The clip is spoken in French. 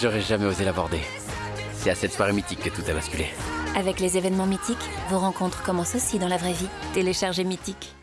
J'aurais jamais osé l'aborder. C'est à cette soirée mythique que tout a basculé. Avec les événements mythiques, vos rencontres commencent aussi dans la vraie vie. Téléchargez Mythique.